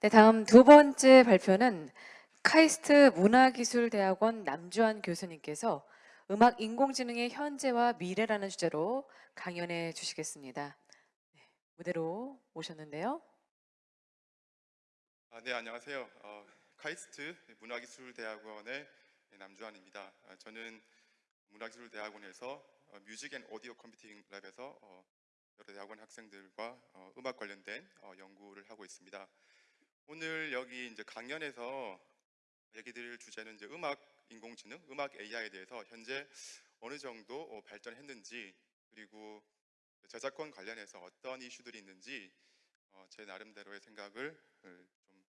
네, 다음 두 번째 발표는 카이스트 문화기술대학원 남주한 교수님께서 음악 인공지능의 현재와 미래라는 주제로 강연해 주시겠습니다. 네, 무대로 오셨는데요. 아, 네, 안녕하세요. 어, 카이스트 문화기술대학원의 남주한입니다. 아, 저는 문화기술대학원에서 어, Music and Audio Computing Lab에서 어, 여러 대학원 학생들과 어, 음악 관련된 어, 연구를 하고 있습니다. 오늘 여기 이제 강연에서 얘기 드릴 주제는 이제 음악 인공지능, 음악 AI에 대해서 현재 어느 정도 어, 발전했는지 그리고 저작권 관련해서 어떤 이슈들이 있는지 어, 제 나름대로의 생각을 어, 좀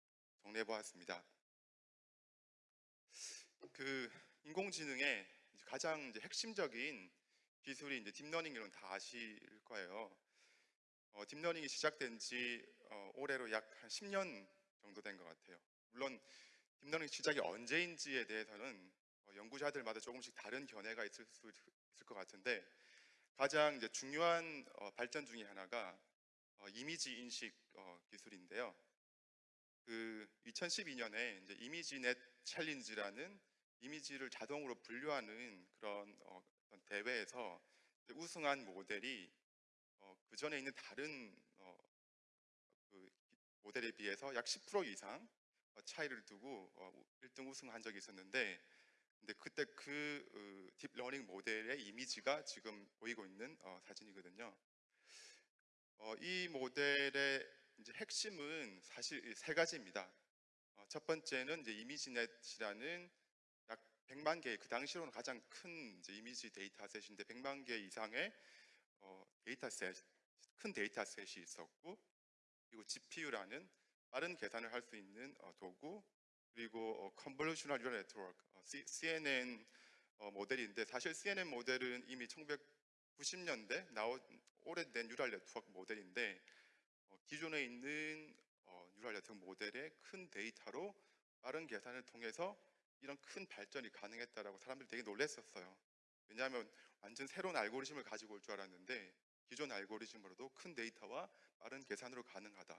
정리해 보았습니다. 그 인공지능의 가장 이제 핵심적인 기술이 이제 deep learning인 건 다 아실 거예요. 어, deep learning이 시작된 지 어, 올해로 약 한 10년 정도 된 것 같아요. 물론 deep learning 시작이 언제인지에 대해서는 어, 연구자들마다 조금씩 다른 견해가 있을 수 있을 것 같은데 가장 이제 중요한 어, 발전 중에 하나가 어, 이미지 인식 어, 기술인데요. 그 2012년에 이제 ImageNet challenge라는 이미지를 자동으로 분류하는 그런 대회에서 우승한 모델이 어, 그 전에 있는 다른 모델에 비해서 약 10% 이상 어, 차이를 두고 어, 1등 우승한 적이 있었는데 근데 그때 그 어, deep learning 모델의 이미지가 지금 보이고 있는 어, 사진이거든요. 어, 이 모델의 핵심은 사실 이 세 가지입니다. 어, 첫 번째는 이제 ImageNet이라는 약 100만 개의 그 당시로는 가장 큰 이미지 dataset인데 100만 개 이상의 어, dataset, 큰 dataset이 있었고 그리고 GPU라는 빠른 계산을 할 수 있는 어, 도구 그리고 어, Convolutional Neural Network, 어, CNN 어, 모델인데 사실 CNN 모델은 이미 1990년대 나온 오래된 neural network 모델인데 어, 기존에 있는 어, neural network 모델의 큰 데이터로 빠른 계산을 통해서 이런 큰 발전이 가능했다라고 사람들이 되게 놀랐었어요. 왜냐하면 완전 새로운 알고리즘을 가지고 올 줄 알았는데 기존 알고리즘으로도 큰 데이터와 빠른 계산으로 가능하다.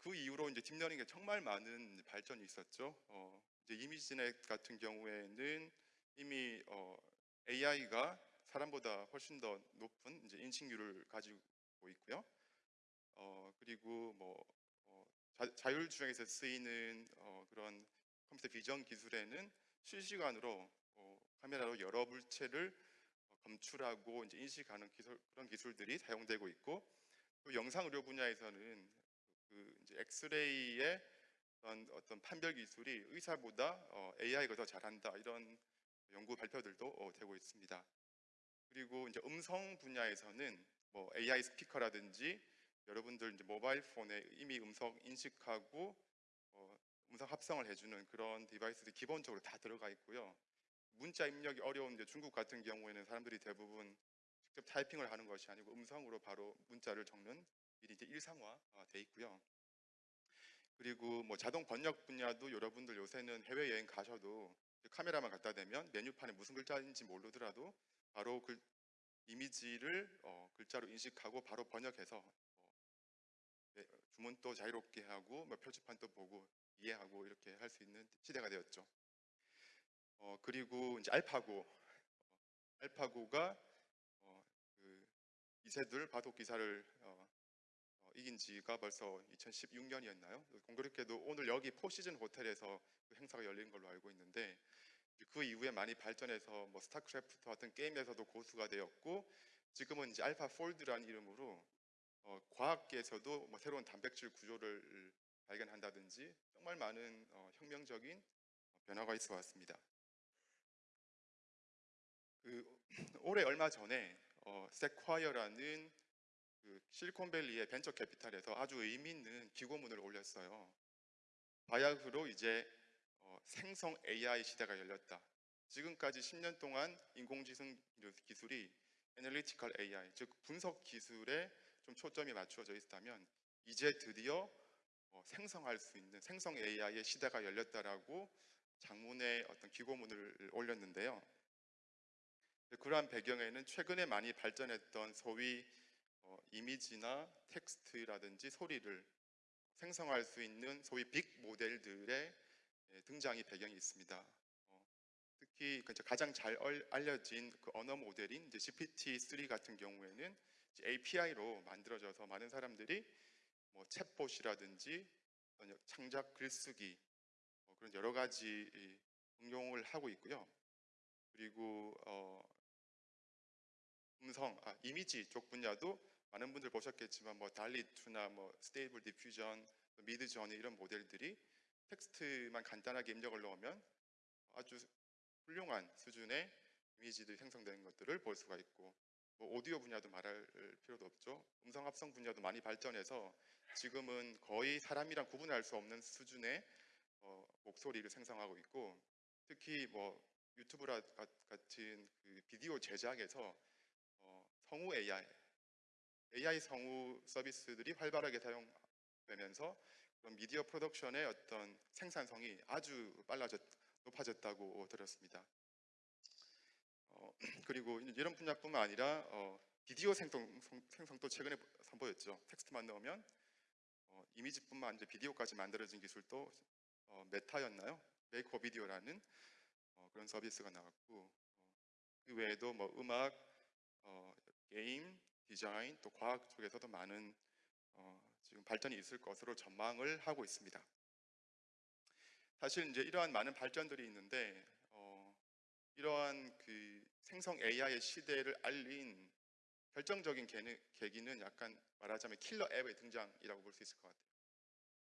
그 이후로 이제 deep learning에 정말 많은 발전이 있었죠. 어, 이제 ImageNet 같은 경우에는 이미 어, AI가 사람보다 훨씬 더 높은 이제 인식률을 가지고 있고요. 어, 그리고 뭐 어, 자, 자율주행에서 쓰이는 어, 그런 컴퓨터 비전 기술에는 실시간으로 어, 카메라로 여러 물체를 어, 검출하고 이제 인식하는 기술, 그런 기술들이 사용되고 있고 또 영상 의료 분야에서는 그 이제 엑스레이의 어떤, 어떤 판별 기술이 의사보다 어, AI가 더 잘한다 이런 연구 발표들도 어, 되고 있습니다. 그리고 이제 음성 분야에서는 뭐 AI 스피커라든지 여러분들 이제 모바일 폰에 이미 음성 인식하고 어, 음성 합성을 해주는 그런 디바이스들이 기본적으로 다 들어가 있고요. 문자 입력이 어려운 이제 중국 같은 경우에는 사람들이 대부분 직접 타이핑을 하는 것이 아니고 음성으로 바로 문자를 적는 일이 이제 일상화돼 있고요. 그리고 뭐 자동 번역 분야도 여러분들 요새는 해외 여행 가셔도 카메라만 갖다 대면 메뉴판에 무슨 글자인지 모르더라도 바로 그 이미지를 어, 글자로 인식하고 바로 번역해서 어, 네, 주문도 자유롭게 하고 뭐 표지판도 보고 이해하고 이렇게 할 수 있는 시대가 되었죠. 어, 그리고 이제 알파고, 어, 알파고가 어, 그 이세돌 바둑 기사를 어, 어, 이긴 지가 벌써 2016년이었나요? 공교롭게도 오늘 여기 포시즌 호텔에서 그 행사가 열린 걸로 알고 있는데 그 이후에 많이 발전해서 뭐 스타크래프트 같은 게임에서도 고수가 되었고 지금은 이제 알파 폴드라는 이름으로 어, 과학계에서도 뭐 새로운 단백질 구조를 발견한다든지 정말 많은 어, 혁명적인 변화가 있어 왔습니다. 그 올해 얼마 전에 어, Sequoia라는 그 실리콘밸리의 venture capital에서 아주 의미 있는 기고문을 올렸어요. 바야흐로 이제 어, 생성 AI 시대가 열렸다. 지금까지 10년 동안 인공지능 기술이 analytical AI, 즉 분석 기술에 좀 초점이 맞추어져 있다면 이제 드디어 어, 생성할 수 있는 생성 AI의 시대가 열렸다라고 장문의 어떤 기고문을 올렸는데요. 그러한 배경에는 최근에 많이 발전했던 소위 어, 이미지나 텍스트라든지 소리를 생성할 수 있는 소위 빅 모델들의 예, 등장이 배경이 있습니다. 어, 특히 그 가장 잘 얼- 알려진 그 언어 모델인 이제 GPT-3 같은 경우에는 API로 만들어져서 많은 사람들이 뭐 챗봇이라든지 창작 글쓰기 뭐 그런 여러 가지 이 응용을 하고 있고요. 그리고 어, 음성, 아, 이미지 쪽 분야도 많은 분들 보셨겠지만 뭐 DALL-E 2나 뭐 Stable Diffusion, Midjourney 이런 모델들이 텍스트만 간단하게 입력을 넣으면 아주 훌륭한 수준의 이미지들이 생성되는 것들을 볼 수가 있고 뭐 오디오 분야도 말할 필요도 없죠. 음성 합성 분야도 많이 발전해서 지금은 거의 사람이랑 구분할 수 없는 수준의 어, 목소리를 생성하고 있고 특히 뭐 유튜브 같은 그 비디오 제작에서 어, 성우 AI, AI 성우 서비스들이 활발하게 사용되면서 그런 미디어 프로덕션의 어떤 생산성이 아주 빨라졌, 높아졌다고 들었습니다. 어, 그리고 이런 분야뿐만 아니라 어, 비디오 생성, 성- 생성도 최근에 선보였죠. 텍스트만 넣으면 어, 이미지뿐만 아니라 비디오까지 만들어진 기술도 어, 메타였나요? Make-A-Video라는 어, 그런 서비스가 나왔고 어, 그 외에도 뭐 음악, 어, 게임, 디자인 또 과학 쪽에서도 많은 어, 지금 발전이 있을 것으로 전망을 하고 있습니다. 사실 이제 이러한 많은 발전들이 있는데 어, 이러한 그 생성 AI의 시대를 알린 결정적인 계기는 약간 말하자면 killer app의 등장이라고 볼 수 있을 것 같아요.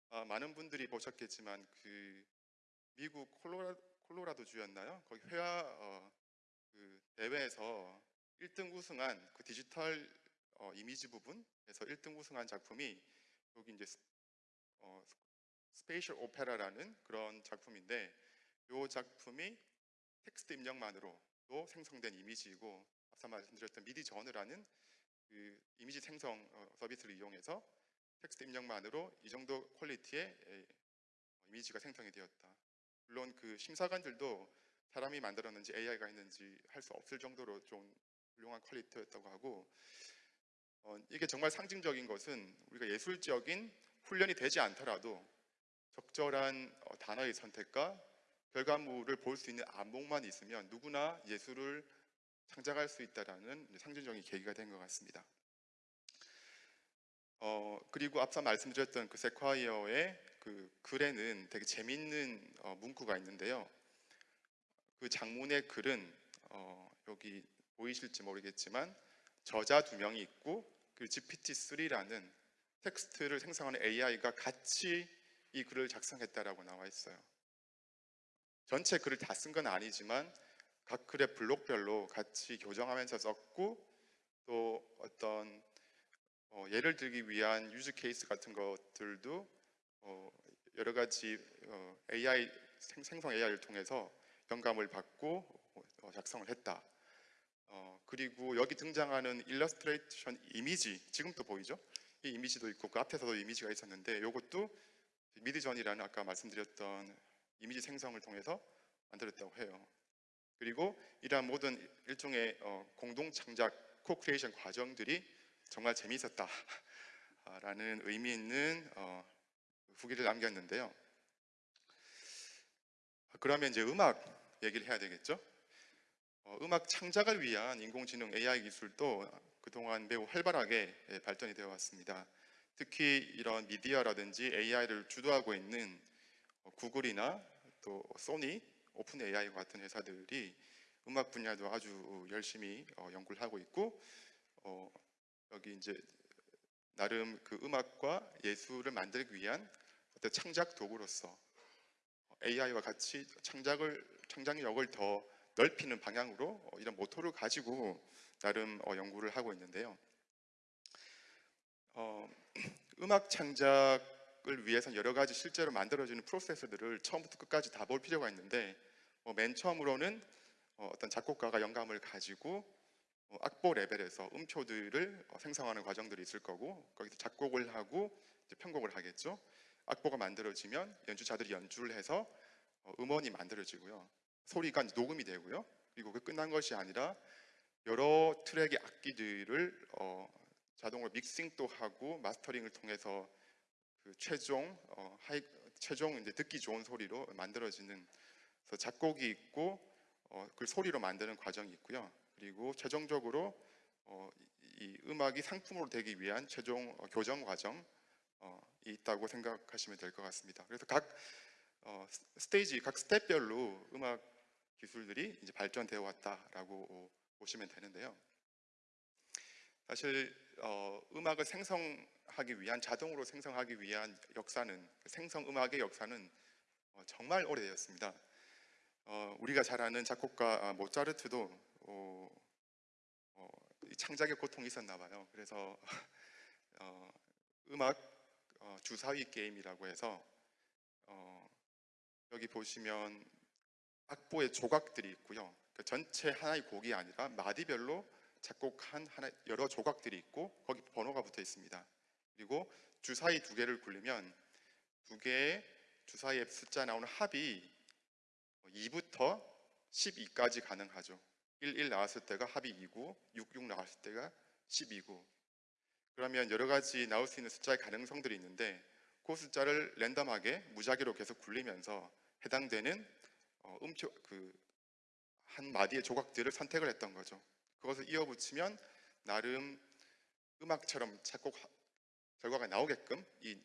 아, 많은 분들이 보셨겠지만 그 미국 콜로라, 콜로라도 주였나요? 거기 회화 어, 그 대회에서 1등 우승한 그 디지털 어, 이미지 부분에서 1등 우승한 작품이 여기 이제 스- 어, Spatial Opera라는 그런 작품인데 이 작품이 텍스트 입력만으로도 생성된 이미지이고 앞서 말씀드렸던 Midjourney라는 그 이미지 생성 어, 서비스를 이용해서 텍스트 입력만으로 이 정도 quality의 에, 이미지가 생성이 되었다. 물론 그 심사관들도 사람이 만들었는지 AI가 했는지 알 수 없을 정도로 좀 훌륭한 quality였다고 하고 어, 이게 정말 상징적인 것은 우리가 예술적인 훈련이 되지 않더라도 적절한 어, 단어의 선택과 결과물을 볼 수 있는 안목만 있으면 누구나 예술을 창작할 수 있다라는 이제 상징적인 계기가 된 것 같습니다. 어, 그리고 앞서 말씀드렸던 그 세콰이어의 그 글에는 되게 재밌는 어, 문구가 있는데요. 그 장문의 글은 어, 여기 보이실지 모르겠지만 저자 두 명이 있고 그 GPT-3라는 텍스트를 생성하는 AI가 같이 이 글을 작성했다라고 나와 있어요. 전체 글을 다 쓴 건 아니지만 각 글의 블록별로 같이 교정하면서 썼고 또 어떤 어, 예를 들기 위한 use case 같은 것들도 어, 여러 가지 어, AI 생, 생성 AI를 통해서 영감을 받고 어, 작성을 했다. 어, 그리고 여기 등장하는 일러스트레이션 이미지 지금도 보이죠? 이 이미지도 있고 그 앞에서도 이미지가 있었는데 이것도 Midjourney라는 아까 말씀드렸던 이미지 생성을 통해서 만들었다고 해요. 그리고 이러한 모든 일종의 어, 공동 창작 co-creation 과정들이 정말 재미있었다라는 의미 있는 어, 후기를 남겼는데요. 그러면 이제 음악 얘기를 해야 되겠죠? 어, 음악 창작을 위한 인공지능 AI 기술도 그동안 매우 활발하게 예, 발전이 되어 왔습니다. 특히 이런 미디어라든지 AI를 주도하고 있는 어, 구글이나 또 소니, 오픈 AI 같은 회사들이 음악 분야도 아주 열심히 어, 연구를 하고 있고 어, 여기 이제 나름 그 음악과 예술을 만들기 위한 어떤 창작 도구로서 AI와 같이 창작을 창작력을 더 넓히는 방향으로 어, 이런 모토를 가지고 나름 어, 연구를 하고 있는데요. 어, 음악 창작을 위해서 여러 가지 실제로 만들어지는 프로세스들을 처음부터 끝까지 다 볼 필요가 있는데 어, 맨 처음으로는 어, 어떤 작곡가가 영감을 가지고 어, 악보 레벨에서 음표들을 어, 생성하는 과정들이 있을 거고 거기서 작곡을 하고 편곡을 하겠죠. 악보가 만들어지면 연주자들이 연주를 해서 어, 음원이 만들어지고요. 소리가 녹음이 되고요. 그리고 그 끝난 것이 아니라 여러 트랙의 악기들을 어, 자동으로 믹싱도 하고 마스터링을 통해서 그 최종 어, 하이 최종 이제 듣기 좋은 소리로 만들어지는 그래서 작곡이 있고 어, 그 소리로 만드는 과정이 있고요. 그리고 최종적으로 어, 이, 이 음악이 상품으로 되기 위한 최종 어, 교정 과정 어, 이 있다고 생각하시면 될 것 같습니다. 그래서 각 어, 스- 스테이지 각 스텝별로 음악 기술들이 이제 발전되어 왔다라고 어, 보시면 되는데요. 사실 어, 음악을 생성하기 위한 자동으로 생성하기 위한 역사는 생성 음악의 역사는 어, 정말 오래되었습니다. 어, 우리가 잘 아는 작곡가 아, 모차르트도 어, 어, 이 창작의 고통이 있었나 봐요. 그래서 어, 음악 어, 주사위 게임이라고 해서 어, 여기 보시면 악보의 조각들이 있고요. 그 전체 하나의 곡이 아니라 마디별로 작곡한 하나 여러 조각들이 있고 거기 번호가 붙어 있습니다. 그리고 주사위 두 개를 굴리면 두 개의 주사위의 숫자 나오는 합이 2부터 12까지 가능하죠. 1, 1 나왔을 때가 합이 2고 6, 6 나왔을 때가 12고 그러면 여러 가지 나올 수 있는 숫자의 가능성들이 있는데 그 숫자를 랜덤하게 무작위로 계속 굴리면서 해당되는 어, 음표 그 한 마디의 조각들을 선택을 했던 거죠. 그것을 이어붙이면 나름 음악처럼 작곡 결과가 나오게끔 이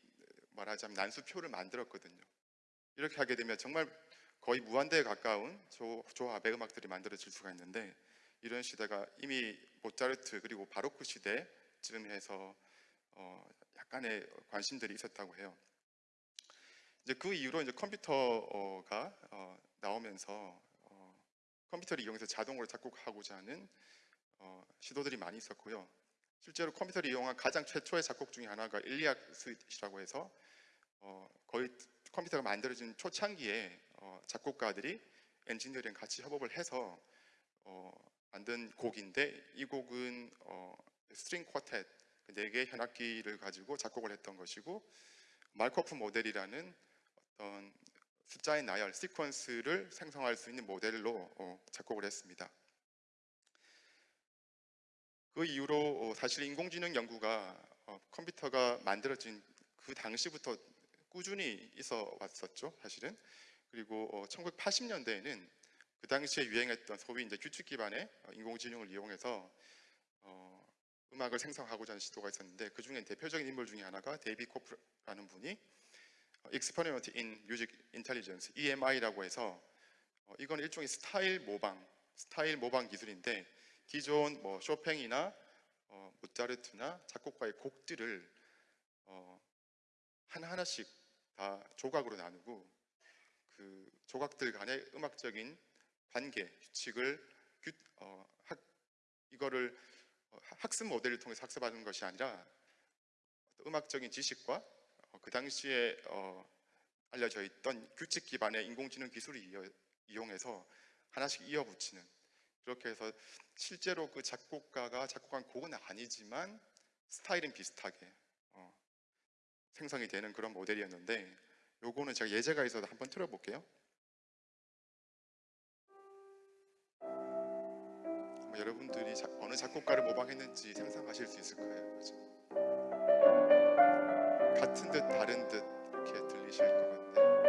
말하자면 난수표를 만들었거든요. 이렇게 하게 되면 정말 거의 무한대에 가까운 조, 조합의 음악들이 만들어질 수가 있는데 이런 시도가 이미 모차르트 그리고 바로크 시대쯤 해서 어, 약간의 관심들이 있었다고 해요. 이제 그 이후로 이제 컴퓨터가 어, 나오면서 어, 컴퓨터를 이용해서 자동으로 작곡하고자 하는 어, 시도들이 많이 있었고요. 실제로 컴퓨터를 이용한 가장 최초의 작곡 중에 하나가 Illiac Suite이라고 해서 어, 거의 컴퓨터가 만들어진 초창기에 어, 작곡가들이 엔지니어랑 같이 협업을 해서 어, 만든 곡인데 이 곡은 어, string quartet 네 개의 현악기를 가지고 작곡을 했던 것이고 Markov 모델이라는 어떤 숫자의 나열, sequence를 생성할 수 있는 모델로 어, 작곡을 했습니다. 그 이후로 어, 사실 인공지능 연구가 어, 컴퓨터가 만들어진 그 당시부터 꾸준히 있어 왔었죠, 사실은. 그리고 어, 1980년대에는 그 당시에 유행했던 소위 이제 규칙 기반의 어, 인공지능을 이용해서 어, 음악을 생성하고자 하는 시도가 있었는데 그 중에 대표적인 인물 중에 하나가 데이비드 코프라는 분이 어, Experiment in Music Intelligence (EMI라고) 해서 어, 이건 일종의 스타일 모방, 스타일 모방 기술인데 기존 뭐 쇼팽이나 어, 모차르트나 작곡가의 곡들을 어, 하나 하나씩 다 조각으로 나누고 그 조각들 간의 음악적인 관계 규칙을 규, 어, 학, 이거를 어, 학습 모델을 통해서 학습하는 것이 아니라 음악적인 지식과 어, 그 당시에 어, 알려져 있던 규칙 기반의 인공지능 기술을 이어, 이용해서 하나씩 이어붙이는 그렇게 해서 실제로 그 작곡가가 작곡한 곡은 아니지만 스타일은 비슷하게 어, 생성이 되는 그런 모델이었는데 요거는 제가 예제가 있어서 한번 틀어볼게요. 여러분들이 자- 어느 작곡가를 모방했는지 상상하실 수 있을 거예요. 그죠? 같은 듯 다른 듯 이렇게 들리실 것 같네요.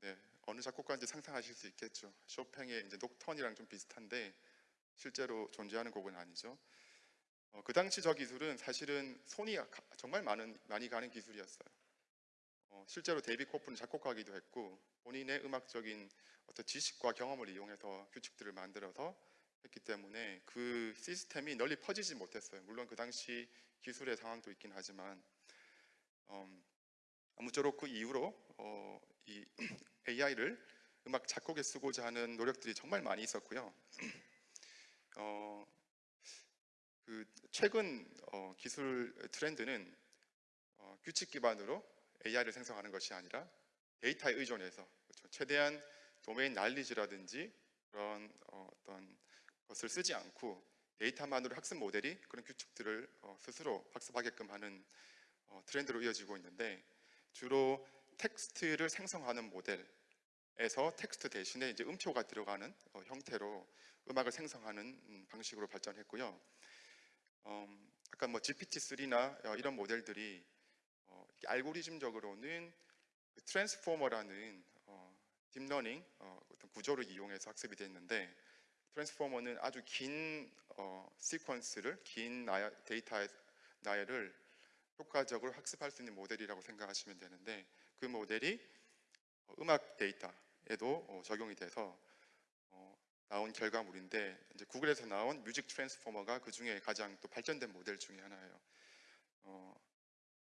네, 어느 작곡가인지 상상하실 수 있겠죠. 쇼팽의 이제 녹턴이랑 좀 비슷한데 실제로 존재하는 곡은 아니죠. 어, 그 당시 저 기술은 사실은 손이 가- 정말 많은 많이 가는 기술이었어요. 어, 실제로 데이비드 코프는 작곡가기도 했고 본인의 음악적인 어떤 지식과 경험을 이용해서 규칙들을 만들어서 했기 때문에 그 시스템이 널리 퍼지지 못했어요. 물론 그 당시 기술의 상황도 있긴 하지만 음, 아무쪼록 그 이후로 어, 이 AI를 음악 작곡에 쓰고자 하는 노력들이 정말 많이 있었고요. 어, 그 최근 어, 기술 트렌드는 어, 규칙 기반으로 AI를 생성하는 것이 아니라 데이터에 의존해서 그렇죠. 최대한 도메인 날리지라든지 그런 어, 어떤 것을 쓰지 않고 데이터만으로 학습 모델이 그런 규칙들을 어, 스스로 학습하게끔 하는 어, 트렌드로 이어지고 있는데 주로 텍스트를 생성하는 모델에서 텍스트 대신에 이제 음표가 들어가는 어, 형태로 음악을 생성하는 음, 방식으로 발전했고요. 음, 아까 뭐 GPT-3나 어, 이런 모델들이 어, 알고리즘적으로는 그 Transformer라는 어, 딥러닝 어, 어떤 구조를 이용해서 학습이 됐는데 Transformer는 아주 긴 어, 시퀀스를 긴 나야, 데이터 나열을 효과적으로 학습할 수 있는 모델이라고 생각하시면 되는데 그 모델이 어, 음악 데이터에도 어, 적용이 돼서 어, 나온 결과물인데 이제 구글에서 나온 Music Transformer가 그 중에 가장 또 발전된 모델 중에 하나예요. 어,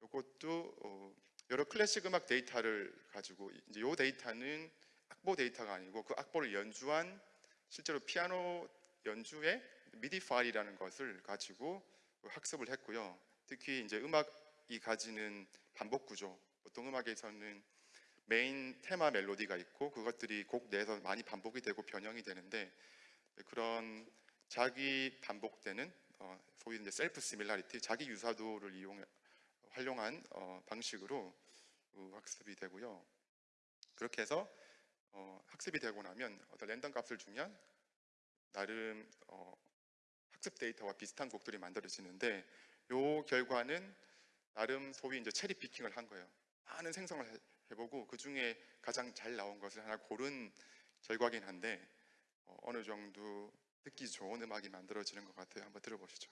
이것도 어, 여러 클래식 음악 데이터를 가지고 이제 이 데이터는 악보 데이터가 아니고 그 악보를 연주한 실제로 피아노 연주의 미디 파일이라는 것을 가지고 학습을 했고요. 특히 이제 음악이 가지는 반복 구조, 보통 음악에서는 메인 테마 멜로디가 있고 그것들이 곡 내에서 많이 반복이 되고 변형이 되는데 그런 자기 반복되는 어, 소위 이제 self similarity, 자기 유사도를 이용 활용한 어, 방식으로 어, 학습이 되고요. 그렇게 해서 어, 학습이 되고 나면 어떤 랜덤 값을 주면 나름 어, 학습 데이터와 비슷한 곡들이 만들어지는데 요 결과는 나름 소위 이제 체리 피킹을 한 거예요. 많은 생성을 해- 해보고 그 중에 가장 잘 나온 것을 하나 고른 결과긴 한데 어, 어느 정도 듣기 좋은 음악이 만들어지는 것 같아요. 한번 들어보시죠.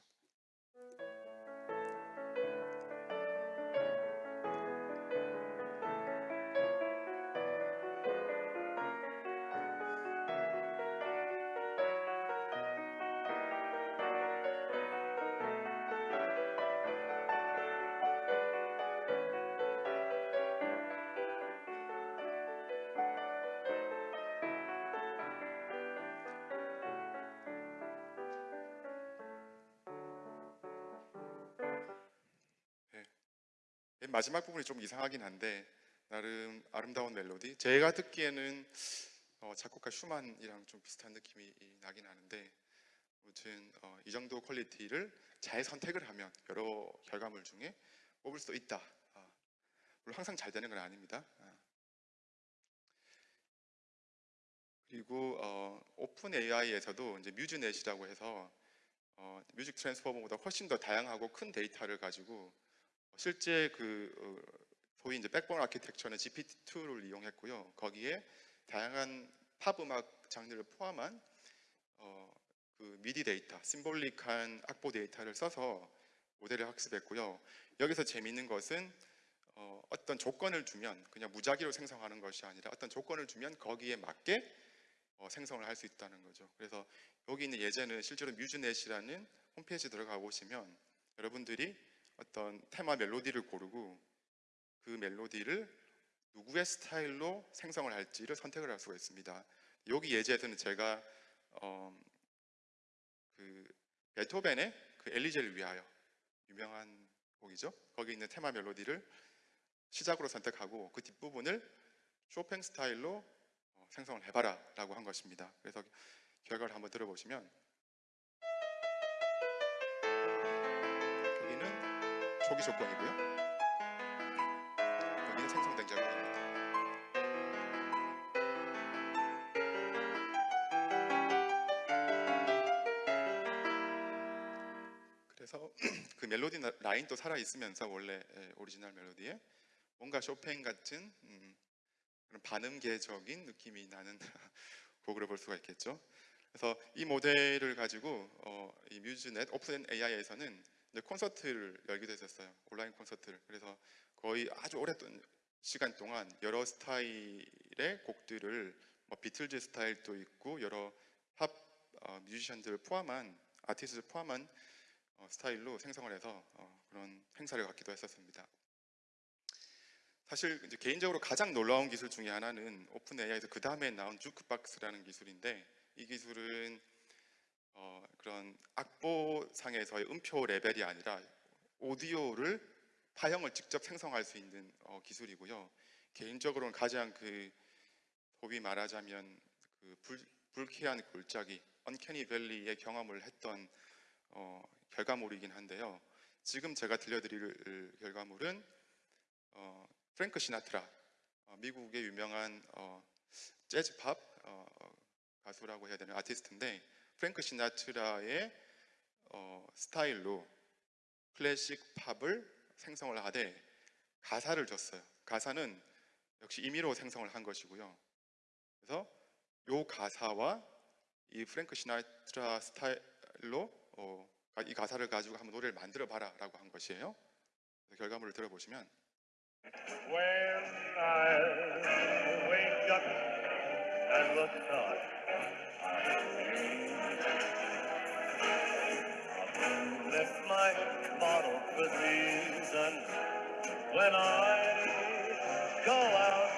마지막 부분이 좀 이상하긴 한데 나름 아름다운 멜로디. 제가 듣기에는 어, 작곡가 슈만이랑 좀 비슷한 느낌이 나긴 하는데 아무튼 어, 이 정도 quality를 잘 선택을 하면 여러 결과물 중에 뽑을 수 있다. 아, 물론 항상 잘 되는 건 아닙니다. 아. 그리고 어, OpenAI에서도 이제 MuseNet이라고 해서 어, Music Transformer보다 훨씬 더 다양하고 큰 데이터를 가지고 실제 그 어, 소위 이제 backbone architecture는 GPT-2를 이용했고요. 거기에 다양한 팝 음악 장르를 포함한 어, 그 미디 데이터, symbolic한 악보 데이터를 써서 모델을 학습했고요. 여기서 재미있는 것은 어, 어떤 조건을 주면 그냥 무작위로 생성하는 것이 아니라 어떤 조건을 주면 거기에 맞게 어, 생성을 할 수 있다는 거죠. 그래서 여기 있는 예제는 실제로 뮤즈넷이라는 홈페이지 들어가 보시면 여러분들이 어떤 테마 멜로디를 고르고 그 멜로디를 누구의 스타일로 생성을 할지를 선택을 할 수가 있습니다. 여기 예제에서는 제가 어, 그 베토벤의 그 엘리제를 위하여 유명한 곡이죠. 거기 있는 테마 멜로디를 시작으로 선택하고 그 뒷부분을 쇼팽 스타일로 어, 생성을 해봐라 라고 한 것입니다. 그래서 결과를 한번 들어보시면 초기 조건이고요. 여기는 생성된 결과입니다. 그래서 그 멜로디 나- 라인도 살아 있으면서 원래 예, 오리지널 멜로디에 뭔가 쇼팽 같은 음, 그런 반음계적인 느낌이 나는 곡으로 볼 수가 있겠죠. 그래서 이 모델을 가지고 어, 이 MuseNet OpenAI에서는 이제 콘서트를 열기도 했었어요. 온라인 콘서트를. 그래서 거의 아주 오랫동안 시간 동안 여러 스타일의 곡들을 뭐 비틀즈 스타일도 있고 여러 팝 어, 뮤지션들을 포함한 아티스트를 포함한 어, 스타일로 생성을 해서 어, 그런 행사를 갖기도 했었습니다. 사실 개인적으로 가장 놀라운 기술 중에 하나는 오픈 AI에서 그 다음에 나온 주크박스라는 기술인데 이 기술은 어, 그런 악보상에서의 음표 레벨이 아니라 오디오를 파형을 직접 생성할 수 있는 어, 기술이고요. 개인적으로는 가장 그 소위 말하자면 그 불, 불쾌한 골짜기, uncanny valley의 경험을 했던 어, 결과물이긴 한데요. 지금 제가 들려드릴 결과물은 어, 프랭크 시나트라, 어, 미국의 유명한 어, 재즈 팝 어, 어, 가수라고 해야 되는 아티스트인데 프랭크 시나트라의 어, 스타일로 클래식 팝을 생성을 하되 가사를 줬어요. 가사는 역시 임의로 생성을 한 것이고요. 그래서 요 가사와 이 프랭크 시나트라 스타일로 어, 이 가사를 가지고 한번 노래를 만들어 봐라라고 한 것이에요. 결과물을 들어보시면 When I wake up and look up, I lift my bottle with reason. When I go out,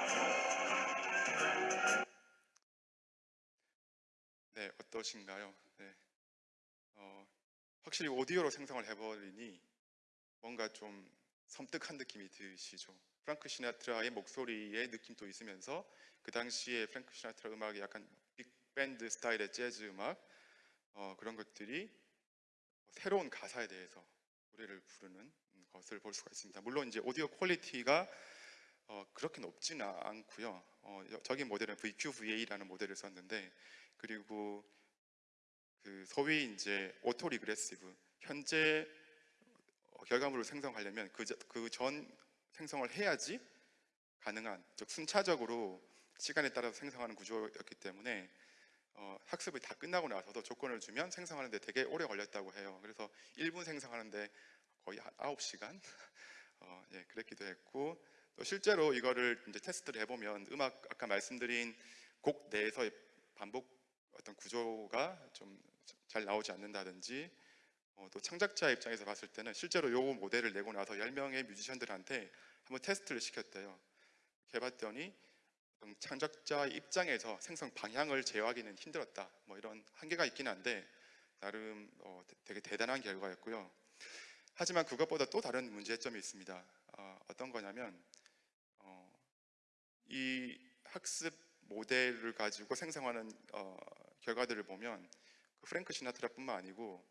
네 어떠신가요? 네. 어, 확실히 오디오로 생성을 해버리니 뭔가 좀 섬뜩한 느낌이 드시죠. 프랑크 시나트라의 목소리의 느낌도 있으면서 그 당시에 프랑크 시나트라 음악이 약간 빅 밴드 스타일의 재즈 음악 어, 그런 것들이 새로운 가사에 대해서 노래를 부르는 것을 볼 수가 있습니다. 물론 이제 오디오 quality가 어, 그렇게 높지는 않고요. 어, 여- 저기 모델은 VQ-VAE라는 모델을 썼는데 그리고 그 소위 이제 autoregressive 현재 어, 결과물을 생성하려면 그전 생성을 해야지 가능한 즉 순차적으로 시간에 따라서 생성하는 구조였기 때문에 어, 학습이 다 끝나고 나서도 조건을 주면 생성하는데 되게 오래 걸렸다고 해요. 그래서 1분 생성하는데 거의 한 9시간 어, 예, 그랬기도 했고 또 실제로 이거를 이제 테스트를 해보면 음악 아까 말씀드린 곡 내에서의 반복 어떤 구조가 좀 잘 나오지 않는다든지 어, 또 창작자 입장에서 봤을 때는 실제로 요 모델을 내고 나서 10명의 뮤지션들한테 한번 테스트를 시켰대요. 해봤더니 음, 창작자 입장에서 생성 방향을 제어하기는 힘들었다. 뭐 이런 한계가 있긴 한데 나름 어, 되- 되게 대단한 결과였고요. 하지만 그것보다 또 다른 문제점이 있습니다. 어, 어떤 거냐면 어, 이 학습 모델을 가지고 생성하는 어, 결과들을 보면 그 프랭크 시나트라뿐만 아니고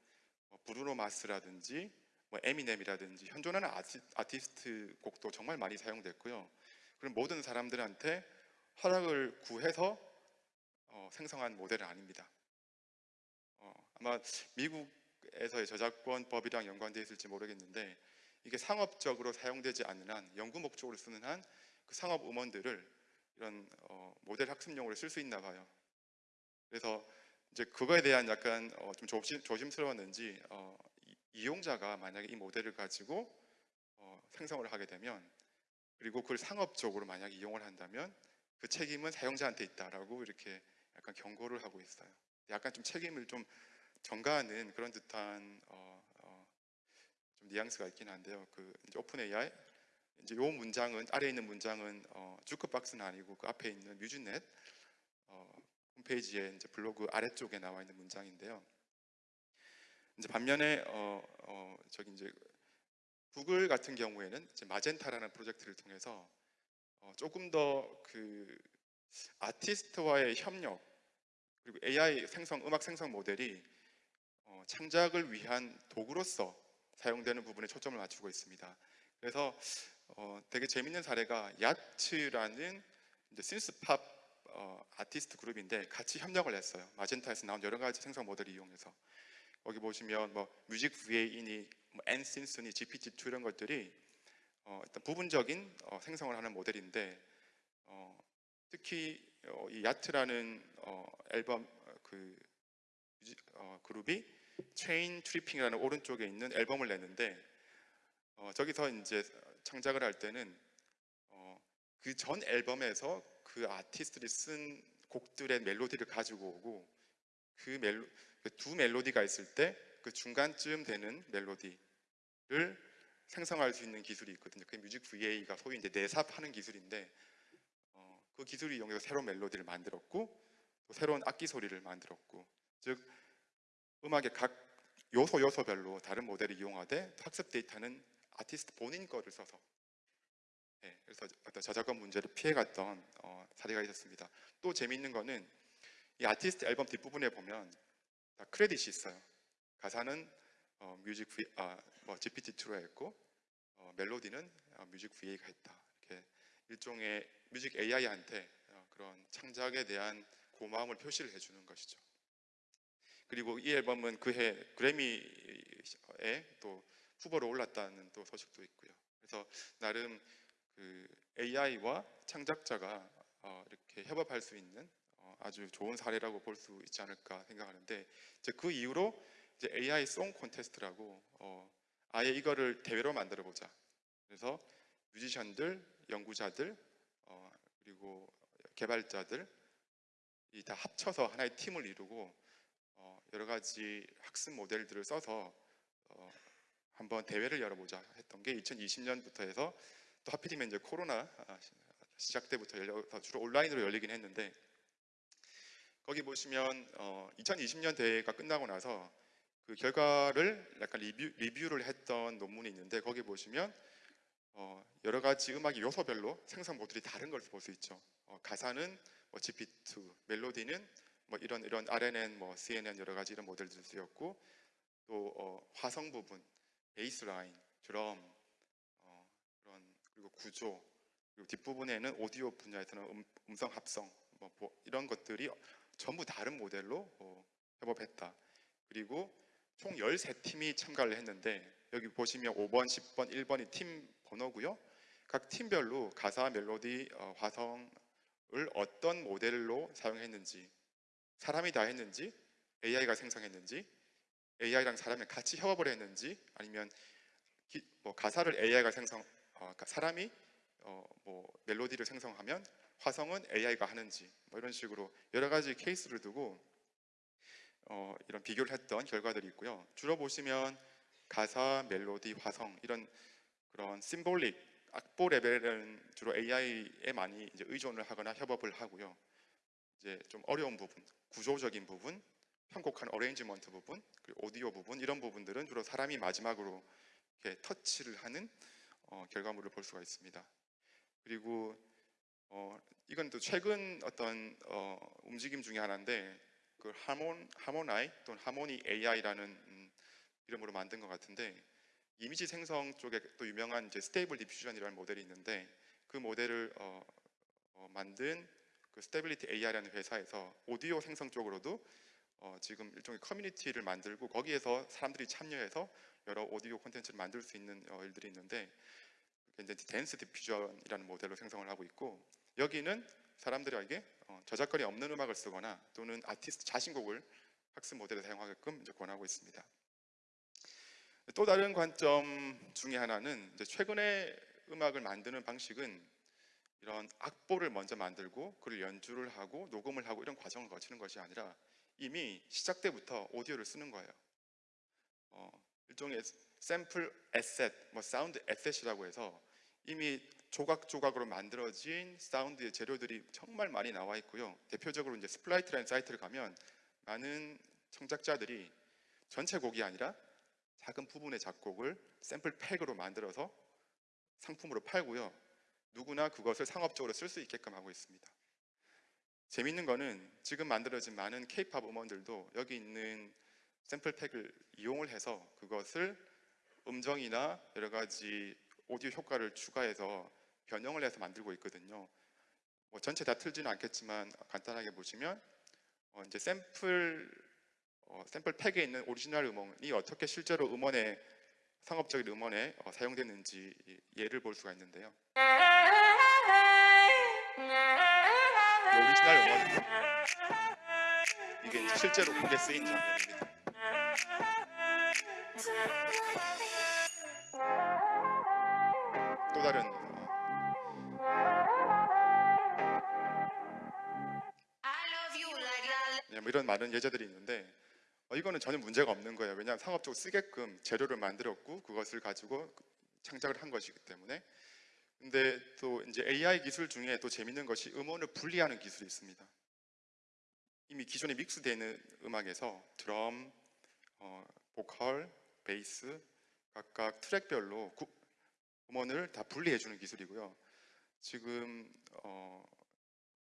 어, 브루노 마스라든지 뭐 에미넴이라든지 현존하는 아티, 아티스트 곡도 정말 많이 사용됐고요. 그런 모든 사람들한테 허락을 구해서 어, 생성한 모델은 아닙니다. 어, 아마 미국에서의 저작권법이랑 연관되어 있을지 모르겠는데 이게 상업적으로 사용되지 않는 한 연구 목적으로 쓰는 한 그 상업 음원들을 이런 어, 모델 학습용으로 쓸 수 있나 봐요. 그래서 이제 그거에 대한 약간 어, 좀 조심, 조심스러웠는지 어, 이- 이용자가 만약에 이 모델을 가지고 어, 생성을 하게 되면 그리고 그걸 상업적으로 만약에 이용을 한다면 그 책임은 사용자한테 있다라고 이렇게 약간 경고를 하고 있어요. 약간 좀 책임을 좀 전가하는 그런 듯한 어, 어, 좀 뉘앙스가 있긴 한데요. 그 이제 오픈 AI 이제 요 문장은 아래에 있는 문장은 어, 주크박스는 아니고 그 앞에 있는 뮤즈넷 어, 홈페이지에 이제 블로그 아래쪽에 나와 있는 문장인데요. 이제 반면에 어, 어, 저기 이제 구글 같은 경우에는 이제 마젠타라는 프로젝트를 통해서 어, 조금 더 그 아티스트와의 협력 그리고 AI 생성 음악 생성 모델이 어, 창작을 위한 도구로서 사용되는 부분에 초점을 맞추고 있습니다. 그래서 어, 되게 재밌는 사례가 야츠라는 이제 synthpop 어, 아티스트 그룹인데 같이 협력을 했어요. 마젠타에서 나온 여러 가지 생성 모델을 이용해서 여기 보시면 뭐 MusicVAE니 뭐 NSynth니 GPT-2 이런 것들이 어, 일단 부분적인 어, 생성을 하는 모델인데 어, 특히 어, 이 YACHT라는 어, 앨범 어, 그 어, 그룹이 Chain Tripping이라는 오른쪽에 있는 앨범을 냈는데 어, 저기서 이제 창작을 할 때는 어, 그전 앨범에서 그 아티스트들이 쓴 곡들의 멜로디를 가지고 오고 그 멜로 그 두 멜로디가 있을 때 그 중간쯤 되는 멜로디를 생성할 수 있는 기술이 있거든요. 그게 뮤직 VA가 소위 이제 내삽하는 기술인데 어, 그 기술을 이용해서 새로운 멜로디를 만들었고 또 새로운 악기 소리를 만들었고 즉 음악의 각 요소 요소별로 다른 모델을 이용하되 학습 데이터는 아티스트 본인 거를 써서 예, 그래서 어떤 저작권 문제를 피해갔던 어, 사례가 있었습니다. 또 재미있는 거는 이 아티스트 앨범 뒷부분에 보면 다 크레딧이 있어요. 가사는 어, MusicVAE 뭐 GPT-2로 했고 어, 멜로디는 어, MusicVAE가 했다. 이렇게 일종의 music AI한테 어, 그런 창작에 대한 고마움을 표시를 해주는 것이죠. 그리고 이 앨범은 그해 그래미에 또 후보로 올랐다는 또 소식도 있고요. 그래서 나름 그 AI와 창작자가 어, 이렇게 협업할 수 있는 어, 아주 좋은 사례라고 볼 수 있지 않을까 생각하는데 이제 그 이후로 이제 AI 송 콘테스트라고 어, 아예 이거를 대회로 만들어 보자. 그래서 뮤지션들, 연구자들, 어, 그리고 개발자들 이 다 합쳐서 하나의 팀을 이루고 어, 여러 가지 학습 모델들을 써서 어, 한번 대회를 열어보자 했던 게 2020년부터 해서 또 하필이면 이제 코로나 아, 시- 시작 때부터 열려서 주로 온라인으로 열리긴 했는데 거기 보시면 어, 2020년 대회가 끝나고 나서 그 결과를 약간 리뷰, 리뷰 를 했던 논문이 있는데 거기 보시면 어, 여러 가지 음악의 요소별로 생성 모델이 다른 걸 볼 수 있죠. 어, 가사는 뭐 GPT, 멜로디는 뭐 이런 이런 RNN, 뭐 CNN 여러 가지 이런 모델들 쓰였고 또 어, 화성 부분, 베이스 라인, 드럼, 어, 그런 그리고 구조 그리고 뒷부분에는 오디오 분야에서는 음, 음성 합성 뭐, 뭐 이런 것들이 전부 다른 모델로 어, 협업했다. 그리고 총 13팀이 참가를 했는데 여기 보시면 5번, 10번, 1번이 팀 번호고요. 각 팀별로 가사, 멜로디, 어, 화성을 어떤 모델로 사용했는지 사람이 다 했는지 AI가 생성했는지 AI랑 사람이 같이 협업을 했는지 아니면 기- 뭐 가사를 AI가 생성 어, 가- 사람이 어, 뭐 멜로디를 생성하면 화성은 AI가 하는지 뭐 이런 식으로 여러 가지 케이스를 두고 어, 이런 비교를 했던 결과들이 있고요. 주로 보시면 가사, 멜로디, 화성 이런 그런 symbolic 악보 레벨은 주로 AI에 많이 이제 의존을 하거나 협업을 하고요. 이제 좀 어려운 부분, 구조적인 부분, 편곡한 arrangement 부분, 그리고 오디오 부분 이런 부분들은 주로 사람이 마지막으로 이렇게 터치를 하는 어, 결과물을 볼 수가 있습니다. 그리고 어, 이건 또 최근 어떤 어, 움직임 중에 하나인데 그 하몬 Harmonai 또는 Harmony AI라는 음, 이름으로 만든 것 같은데 이미지 생성 쪽에 또 유명한 이제 Stable Diffusion이라는 모델이 있는데 그 모델을 어, 어, 만든 그 Stability AI라는 회사에서 오디오 생성 쪽으로도 어, 지금 일종의 커뮤니티를 만들고 거기에서 사람들이 참여해서 여러 오디오 콘텐츠를 만들 수 있는 어, 일들이 있는데 이제 Dance Diffusion이라는 모델로 생성을 하고 있고 여기는 사람들에게 어, 저작권이 없는 음악을 쓰거나 또는 아티스트 자신곡을 학습 모델에 사용하게끔 이제 권하고 있습니다. 또 다른 관점 중에 하나는 최근에 음악을 만드는 방식은 이런 악보를 먼저 만들고 그를 연주를 하고 녹음을 하고 이런 과정을 거치는 것이 아니라 이미 시작 때부터 오디오를 쓰는 거예요. 어, 일종의 샘플 asset, 뭐 사운드 asset이라고 해서 이미 조각조각으로 만들어진 사운드의 재료들이 정말 많이 나와 있고요. 대표적으로 이제 Splice라는 사이트를 가면 많은 창작자들이 전체 곡이 아니라 작은 부분의 작곡을 샘플 팩으로 만들어서 상품으로 팔고요. 누구나 그것을 상업적으로 쓸 수 있게끔 하고 있습니다. 재밌는 거는 지금 만들어진 많은 K-팝 음원들도 여기 있는 샘플 팩을 이용을 해서 그것을 음정이나 여러 가지 오디오 효과를 추가해서 변형을 해서 만들고 있거든요. 뭐 전체 다 틀지는 않겠지만 간단하게 보시면 어 이제 샘플 어 샘플 pack에 있는 오리지널 음원이 어떻게 실제로 음원에 상업적인 음원에 어 사용됐는지 예를 볼 수가 있는데요. 이 오리지널 음원이고 이게 실제로 곡에 쓰인 장면입니다. 뭐 이런 많은 예제들이 있는데 어, 이거는 전혀 문제가 없는 거예요. 왜냐하면 상업적으로 쓰게끔 재료를 만들었고 그것을 가지고 창작을 한 것이기 때문에. 근데 또 이제 AI 기술 중에 또 재밌는 것이 음원을 분리하는 기술이 있습니다. 이미 기존에 믹스되는 음악에서 드럼, 어, 보컬, 베이스 각각 트랙별로 구- 음원을 다 분리해주는 기술이고요. 지금 어,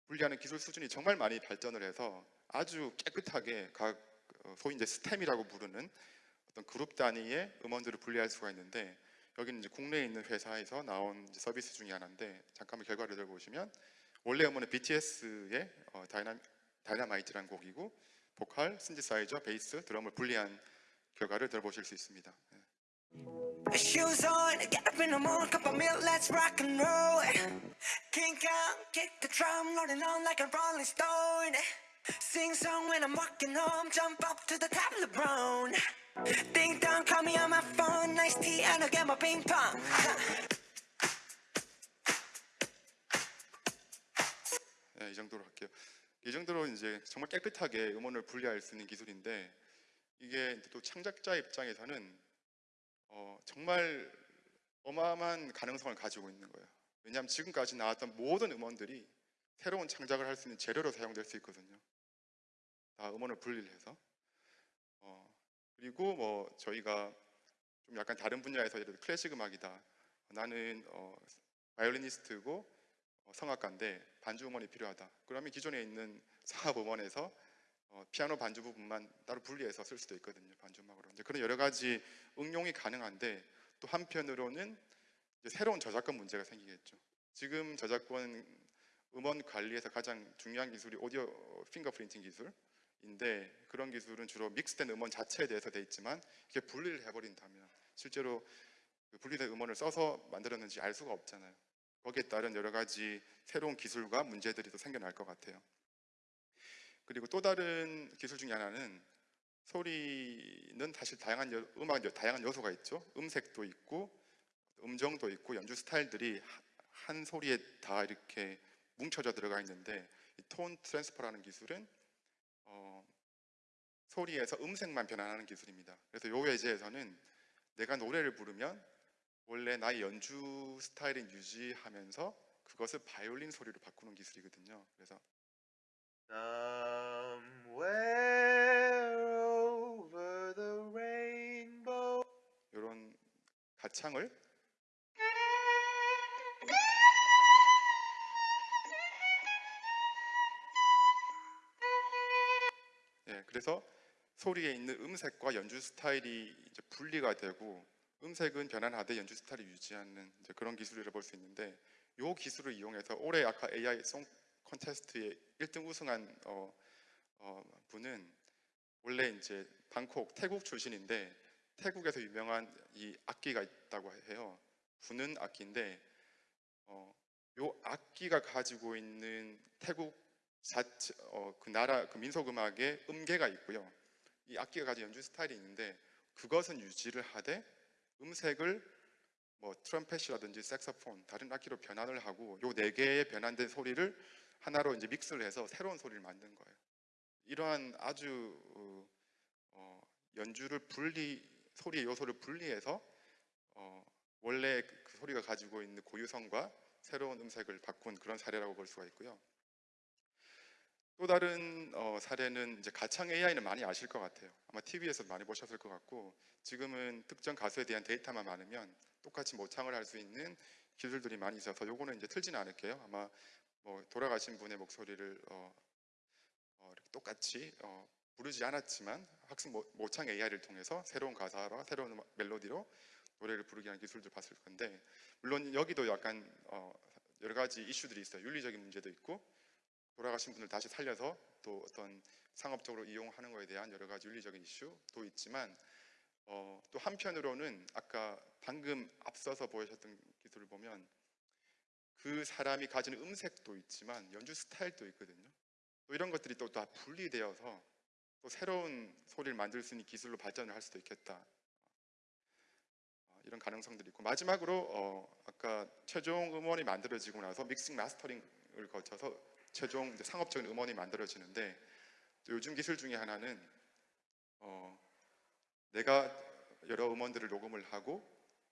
분리하는 기술 수준이 정말 많이 발전을 해서 아주 깨끗하게 각 어, 소위 이제 stem이라고 부르는 어떤 그룹 단위의 음원들을 분리할 수가 있는데 여기는 이제 국내에 있는 회사에서 나온 서비스 중에 하나인데 잠깐만 결과를 들어보시면 원래 음원은 BTS의 어, 다이나, Dynamite라는 곡이고 보컬, 신디사이저, 베이스, 드럼을 분리한 결과를 들어보실 수 있습니다. rolling stone. Sing song when I'm walking home, jump up to the top brown. Ding dong, call me on my phone, nice tea, and I'll get my ping pong. 네, 이 정도로 할게요. 이 정도로 이제 정말 깨끗하게 음원을 분리할 수 있는 기술인데 이게 또 창작자 입장에서는 어, 정말 어마어마한 가능성을 가지고 있는 거예요. 왜냐하면 지금까지 나왔던 모든 음원들이 새로운 창작을 할 수 있는 재료로 사용될 수 있거든요. 다 음원을 분리를 해서. 어, 그리고 뭐 저희가 좀 약간 다른 분야에서 예를 들어 클래식 음악이다. 나는 어, 바이올리니스트고 어, 성악가인데 반주 음원이 필요하다. 그러면 기존에 있는 사업 음원에서 어, 피아노 반주 부분만 따로 분리해서 쓸 수도 있거든요. 반주 음악으로. 이제 그런 여러 가지 응용이 가능한데 또 한편으로는 새로운 저작권 문제가 생기겠죠. 지금 저작권 음원 관리에서 가장 중요한 기술이 오디오 핑거 프린팅 기술 인데 그런 기술은 주로 믹스된 음원 자체에 대해서 돼 있지만 이게 분리를 해버린다면 실제로 그 분리된 음원을 써서 만들었는지 알 수가 없잖아요. 거기에 따른 여러 가지 새로운 기술과 문제들이 또 생겨날 것 같아요. 그리고 또 다른 기술 중에 하나는 소리는 사실 다양한 여- 음악 다양한 요소가 있죠. 음색도 있고 음정도 있고 연주 스타일들이 하- 한 소리에 다 이렇게 뭉쳐져 들어가 있는데 이톤 트랜스퍼라는 기술은 어, 소리에서 음색만 변환하는 기술입니다. 그래서 요 예제에서는 내가 노래를 부르면 원래 나의 연주 스타일을 유지하면서 그것을 바이올린 소리로 바꾸는 기술이거든요. 그래서 Somewhere over the rainbow. 이런 가창을 예, 그래서 소리에 있는 음색과 연주 스타일이 이제 분리가 되고 음색은 변환하되 연주 스타일을 유지하는 그런 기술이라 볼 수 있는데 이 기술을 이용해서 올해 아까 AI 송 콘테스트에 1등 우승한 어, 어, 분은 원래 이제 방콕 태국 출신인데 태국에서 유명한 이 악기가 있다고 해요. 부는 악기인데 어, 요 악기가 가지고 있는 태국 자체 어, 그 나라 그 민속 음악의 음계가 있고요. 이 악기가 가진 연주 스타일이 있는데 그것은 유지를 하되 음색을 뭐 트럼펫이라든지 색소폰 다른 악기로 변환을 하고 요 네 개의 변환된 소리를 하나로 이제 믹스를 해서 새로운 소리를 만든 거예요. 이러한 아주 어, 어, 연주를 분리 소리의 요소를 분리해서 어, 원래 그, 그 소리가 가지고 있는 고유성과 새로운 음색을 바꾼 그런 사례라고 볼 수가 있고요. 또 다른 어, 사례는 이제 가창 AI는 많이 아실 것 같아요. 아마 TV에서 많이 보셨을 것 같고 지금은 특정 가수에 대한 데이터만 많으면 똑같이 모창을 할 수 있는 기술들이 많이 있어서 요거는 이제 틀지는 않을게요. 아마 뭐 돌아가신 분의 목소리를 어, 어, 똑같이 어, 부르지 않았지만 학습 모- 모창 AI를 통해서 새로운 가사와 새로운 멜로디로 노래를 부르게 하는 기술도 봤을 건데 물론 여기도 약간 어, 여러 가지 이슈들이 있어요. 윤리적인 문제도 있고 돌아가신 분을 다시 살려서 또 어떤 상업적으로 이용하는 것에 대한 여러 가지 윤리적인 이슈도 있지만 어, 또 한편으로는 아까 방금 앞서서 보여주셨던 기술을 보면 그 사람이 가지는 음색도 있지만 연주 스타일도 있거든요. 또 이런 것들이 또 다 분리되어서 또 새로운 소리를 만들 수 있는 기술로 발전을 할 수도 있겠다. 어, 이런 가능성들이 있고 마지막으로 어, 아까 최종 음원이 만들어지고 나서 믹싱 마스터링을 거쳐서 최종 상업적인 음원이 만들어지는데 또 요즘 기술 중에 하나는 어, 내가 여러 음원들을 녹음을 하고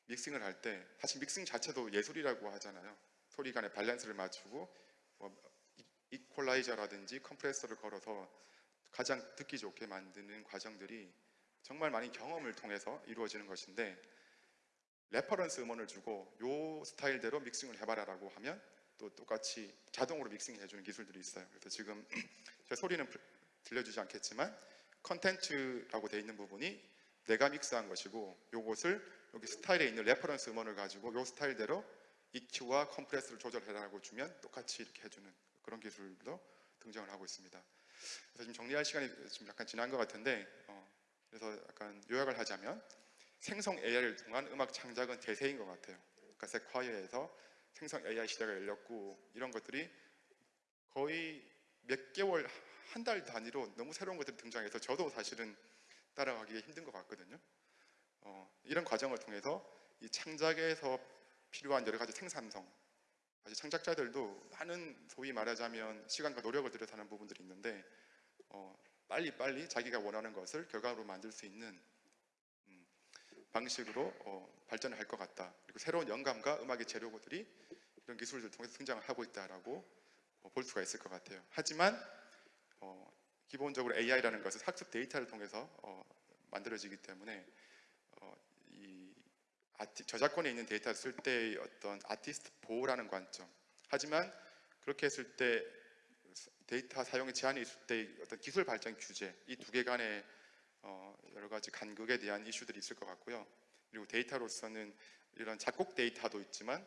믹싱을 할 때 사실 믹싱 자체도 예술이라고 하잖아요. 소리 간의 밸런스를 맞추고 뭐 이- 이퀄라이저라든지 컴프레서를 걸어서 가장 듣기 좋게 만드는 과정들이 정말 많은 경험을 통해서 이루어지는 것인데 reference 음원을 주고 요 스타일대로 믹싱을 해봐라 라고 하면 또 똑같이 자동으로 믹싱해 주는 기술들이 있어요. 그래서 지금 제 소리는 들- 들려주지 않겠지만 컨텐츠라고 돼 있는 부분이 내가 믹스한 것이고 요것을 여기 스타일에 있는 reference 음원을 가지고 요 스타일대로 EQ와 컴프레서를 조절해라고 주면 똑같이 이렇게 해주는 그런 기술도 등장을 하고 있습니다. 그래서 지금 정리할 시간이 좀 약간 지난 것 같은데 어, 그래서 약간 요약을 하자면 생성 AI를 통한 음악 창작은 대세인 것 같아요. 그러니까 Sequoia에서 생성 AI 시대가 열렸고 이런 것들이 거의 몇 개월 한 달 단위로 너무 새로운 것들이 등장해서 저도 사실은 따라가기 힘든 것 같거든요. 어, 이런 과정을 통해서 이 창작에서 필요한 여러 가지 생산성, 사실 창작자들도 많은 소위 말하자면 시간과 노력을 들여서 하는 부분들이 있는데 어, 빨리 빨리 자기가 원하는 것을 결과로 만들 수 있는 음, 방식으로 어, 발전을 할 것 같다. 그리고 새로운 영감과 음악의 재료들이 이런 기술들을 통해서 등장을 하고 있다라고 어, 볼 수가 있을 것 같아요. 하지만 어, 기본적으로 AI라는 것은 학습 데이터를 통해서 어, 만들어지기 때문에 어, 이 아티, 저작권에 있는 데이터를 쓸 때의 어떤 아티스트 보호라는 관점. 하지만 그렇게 했을 때 데이터 사용에 제한이 있을 때 어떤 기술 발전 규제 이 두 개 간의 어, 여러 가지 간극에 대한 이슈들이 있을 것 같고요. 그리고 데이터로서는 이런 작곡 데이터도 있지만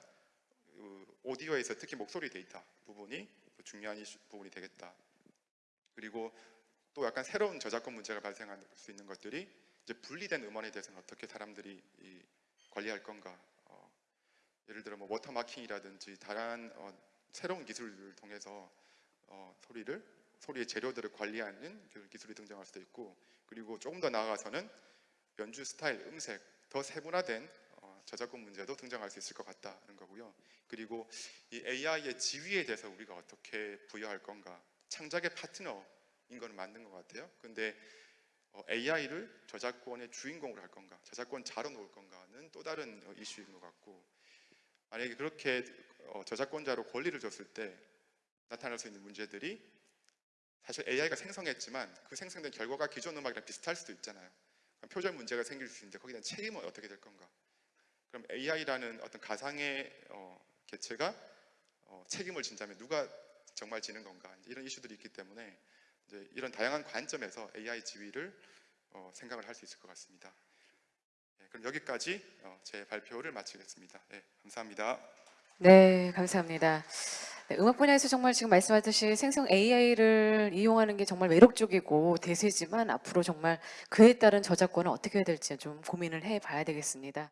그 오디오에서 특히 목소리 데이터 부분이 또 중요한 이슈, 부분이 되겠다. 그리고 또 약간 새로운 저작권 문제가 발생할 수 있는 것들이 이제 분리된 음원에 대해서는 어떻게 사람들이 이 관리할 건가? 어, 예를 들어 뭐 watermarking이라든지 다른 어, 새로운 기술을 통해서 어, 소리를 소리의 재료들을 관리하는 그 기술이 등장할 수도 있고 그리고 조금 더 나아가서는 연주 스타일, 음색 더 세분화된 어, 저작권 문제도 등장할 수 있을 것 같다는 거고요. 그리고 이 AI의 지위에 대해서 우리가 어떻게 부여할 건가? 창작의 파트너인 건 맞는 것 같아요. 근데 AI를 저작권의 주인공으로 할 건가, 저작권 자로 놓을 건가는 또 다른 어, 이슈인 것 같고 만약에 그렇게 어, 저작권자로 권리를 줬을 때 나타날 수 있는 문제들이 사실 AI가 생성했지만 그 생성된 결과가 기존 음악이랑 비슷할 수도 있잖아요. 그럼 표절 문제가 생길 수 있는데 거기에 대한 책임은 어떻게 될 건가? 그럼 AI라는 어떤 가상의 어, 개체가 어, 책임을 진다면 누가 정말 지는 건가? 이런 이슈들이 있기 때문에 이런 다양한 관점에서 AI 지위를 어, 생각을 할 수 있을 것 같습니다. 네, 그럼 여기까지 어, 제 발표를 마치겠습니다. 네, 감사합니다. 네, 감사합니다. 네, 음악 분야에서 정말 지금 말씀하듯이 생성 AI를 이용하는 게 정말 매력적이고 대세지만 앞으로 정말 그에 따른 저작권은 어떻게 해야 될지 좀 고민을 해봐야 되겠습니다.